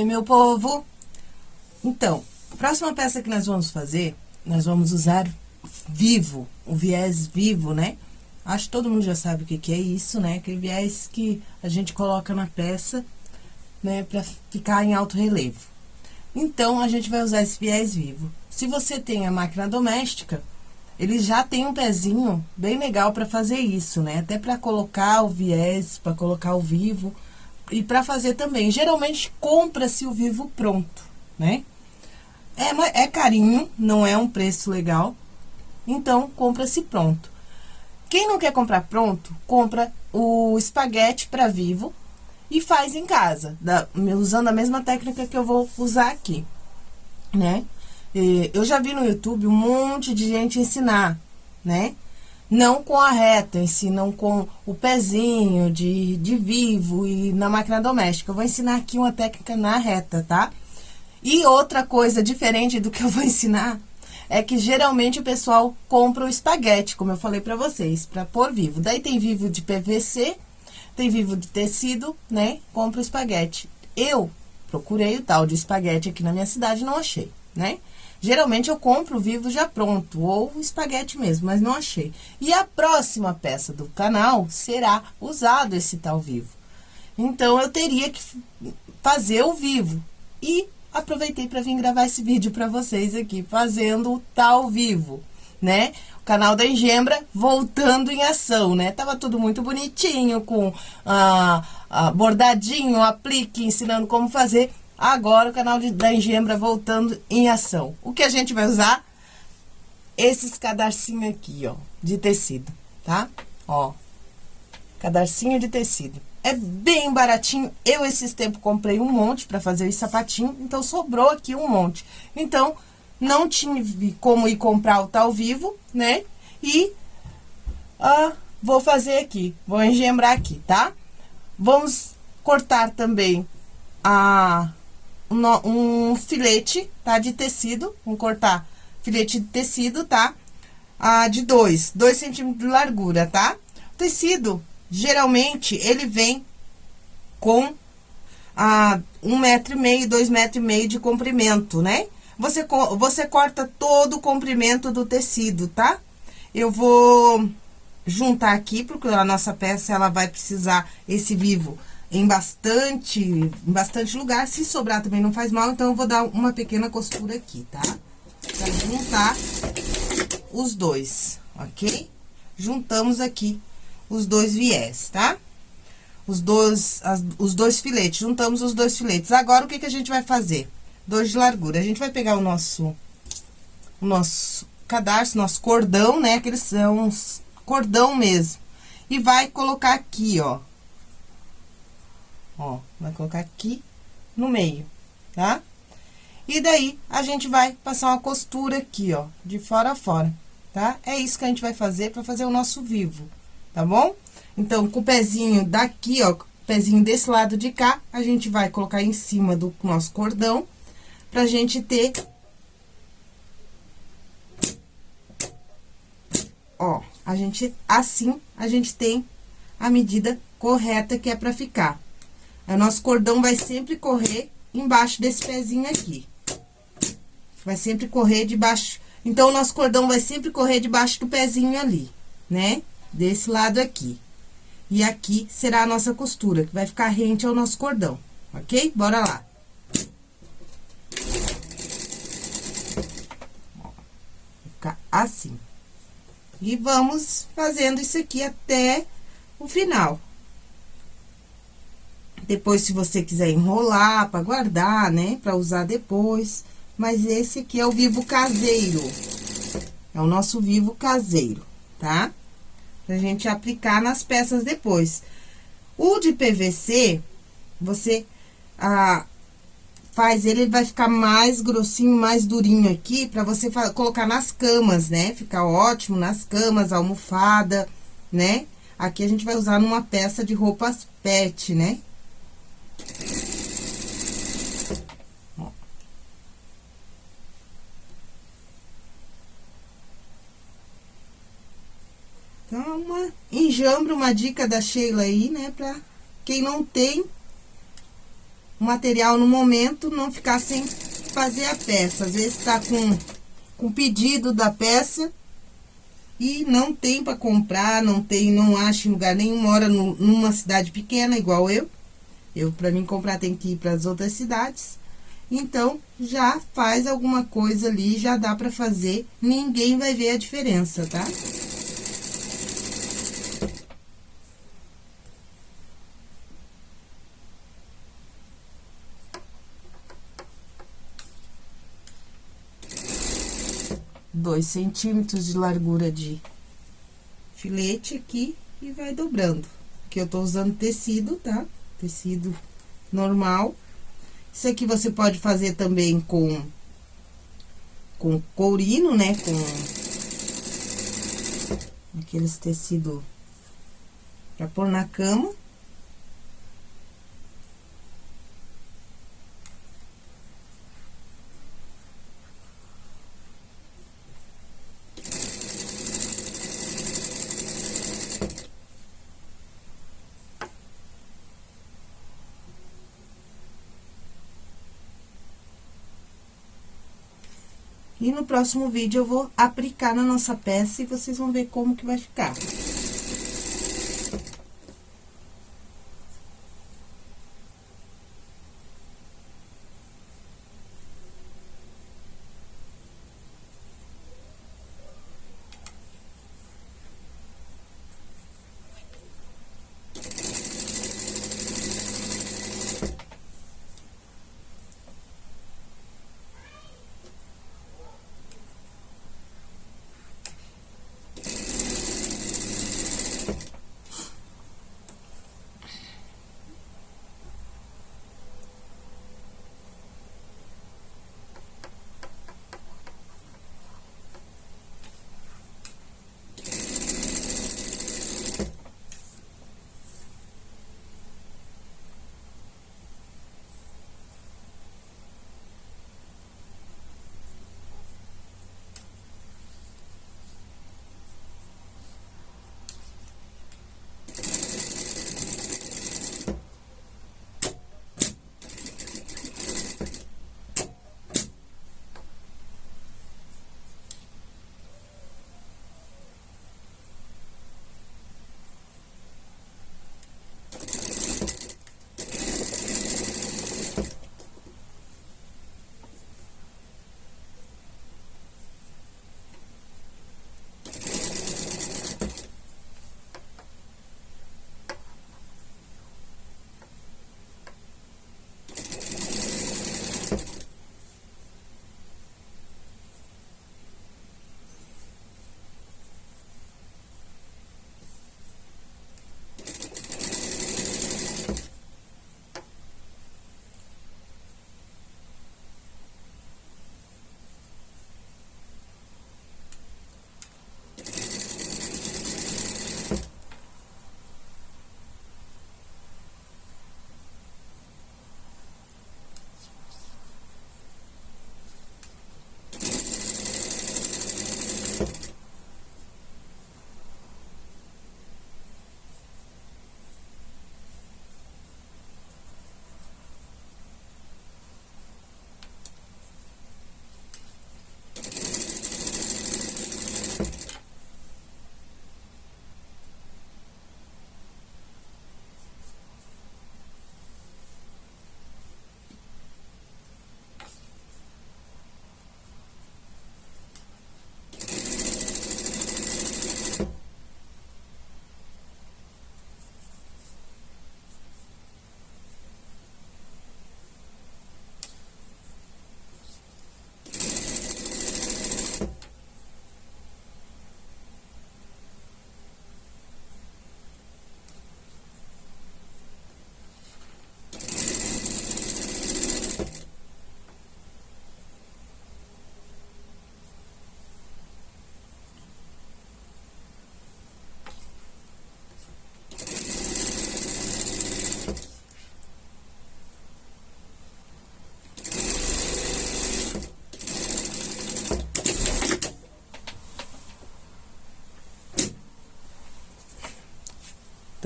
Oi, meu povo! Então, a próxima peça que nós vamos fazer, nós vamos usar vivo, o viés vivo, né? Acho que todo mundo já sabe o que, é isso, né? Aquele viés que a gente coloca na peça, né? Pra ficar em alto relevo. Então, a gente vai usar esse viés vivo. Se você tem a máquina doméstica, ele já tem um pezinho bem legal para fazer isso, né? Até para colocar o viés, para colocar o vivo e para fazer também. Geralmente, compra-se o vivo pronto, né? É, é carinho, não é um preço legal, então, compra-se pronto. Quem não quer comprar pronto, compra o espaguete para vivo e faz em casa, da, usando a mesma técnica que eu vou usar aqui, né? Eu já vi no YouTube um monte de gente ensinar, né? Não com a reta, ensinam com o pezinho de, de vivo e na máquina doméstica. Eu vou ensinar aqui uma técnica na reta, tá? E outra coisa diferente do que eu vou ensinar é que geralmente o pessoal compra o espaguete, como eu falei pra vocês, pra pôr vivo. Daí tem vivo de PVC, tem vivo de tecido, né? Compra o espaguete. Eu procurei o tal de espaguete aqui na minha cidade não achei, né? Geralmente eu compro vivo já pronto, ou espaguete mesmo, mas não achei. E a próxima peça do canal será usado esse tal vivo. Então, eu teria que fazer o vivo. E aproveitei para vir gravar esse vídeo para vocês aqui, fazendo o tal vivo, né? O canal da Engembra voltando em ação, né? Tava tudo muito bonitinho, com ah, ah, bordadinho, aplique, ensinando como fazer. Agora, o canal de, da Engembra voltando em ação. O que a gente vai usar? Esses cadarcinhos aqui, ó, de tecido, tá? Ó, cadarcinho de tecido. É bem baratinho. Eu, esses tempos, comprei um monte pra fazer esse sapatinho, então sobrou aqui um monte. Então, não tive como ir comprar o tal vivo, né? E ah, vou fazer aqui, vou engembrar aqui, tá? Vamos cortar também a um, filete, tá? De tecido, vamos cortar filete de tecido, tá? Ah, de 2, 2 centímetros de largura, tá? O tecido, geralmente, ele vem com ah, um metro e meio, dois metros e meio de comprimento, né? Você, você corta todo o comprimento do tecido, tá? Eu vou juntar aqui, porque a nossa peça, ela vai precisar esse vivo em bastante, em bastante lugar. Se sobrar também não faz mal, então eu vou dar uma pequena costura aqui, tá? Pra juntar os dois, ok? Juntamos aqui os dois viés, tá? Os dois, as, os dois filetes, juntamos os dois filetes. Agora, o que que a gente vai fazer? Dois de largura. A gente vai pegar o nosso, o nosso cadarço, nosso cordão, né? Aqueles são cordão mesmo. E vai colocar aqui, ó, Ó, vai colocar aqui no meio, tá? E daí, a gente vai passar uma costura aqui, ó, de fora a fora, tá? É isso que a gente vai fazer pra fazer o nosso vivo, tá bom? Então, com o pezinho daqui, ó, pezinho desse lado de cá, a gente vai colocar em cima do nosso cordão, pra gente ter... Ó, a gente, assim, a gente tem a medida correta que é pra ficar. O nosso cordão vai sempre correr embaixo desse pezinho aqui. Vai sempre correr debaixo... Então, o nosso cordão vai sempre correr debaixo do pezinho ali, né? Desse lado aqui. E aqui será a nossa costura, que vai ficar rente ao nosso cordão, ok? Bora lá. Ficar assim. E vamos fazendo isso aqui até o final. Depois, se você quiser enrolar para guardar, né? Para usar depois. Mas esse aqui é o vivo caseiro. É o nosso vivo caseiro, tá? Pra gente aplicar nas peças depois. O de PVC, você ah, faz ele, ele vai ficar mais grossinho, mais durinho aqui, pra você colocar nas camas, né? Ficar ótimo nas camas, almofada, né? Aqui a gente vai usar numa peça de roupas pet, né? Então, uma enjambre, uma dica da Sheila aí, né? Pra quem não tem, o material no momento, não ficar sem fazer a peça. Às vezes tá com, com pedido da peça e não tem para comprar, não tem, não acha em lugar nenhum, mora no, numa cidade pequena, igual eu. Eu, para mim comprar, tem que ir para as outras cidades. Então, já faz alguma coisa ali, já dá para fazer, ninguém vai ver a diferença, tá? Dois centímetros de largura de filete aqui e vai dobrando. Que eu tô usando tecido, tá? Tecido normal. Isso aqui você pode fazer também com, com courino, né? Com aqueles tecido pra pôr na cama. E no próximo vídeo eu vou aplicar na nossa peça e vocês vão ver como que vai ficar.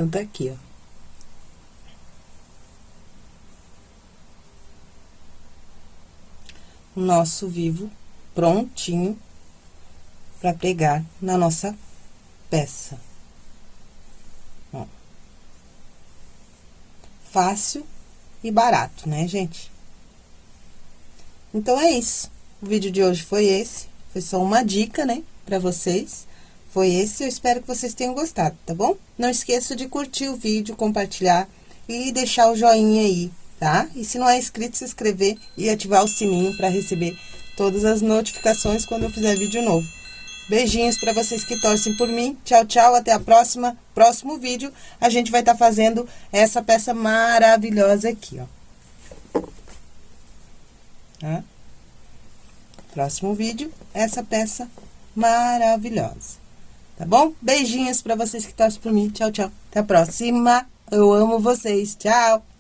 Então, tá aqui, ó. nosso vivo prontinho pra pregar na nossa peça. Ó. Fácil e barato, né, gente? Então, é isso. O vídeo de hoje foi esse. Foi só uma dica, né, pra vocês. Foi esse, eu espero que vocês tenham gostado, tá bom? Não esqueça de curtir o vídeo, compartilhar e deixar o joinha aí, tá? E se não é inscrito, se inscrever e ativar o sininho para receber todas as notificações quando eu fizer vídeo novo. Beijinhos para vocês que torcem por mim. Tchau, tchau. Até a próxima. Próximo vídeo, a gente vai estar tá fazendo essa peça maravilhosa aqui, ó. Tá? Próximo vídeo, essa peça maravilhosa. Tá bom? Beijinhos pra vocês que torcem por mim. Tchau, tchau. Até a próxima. Eu amo vocês. Tchau.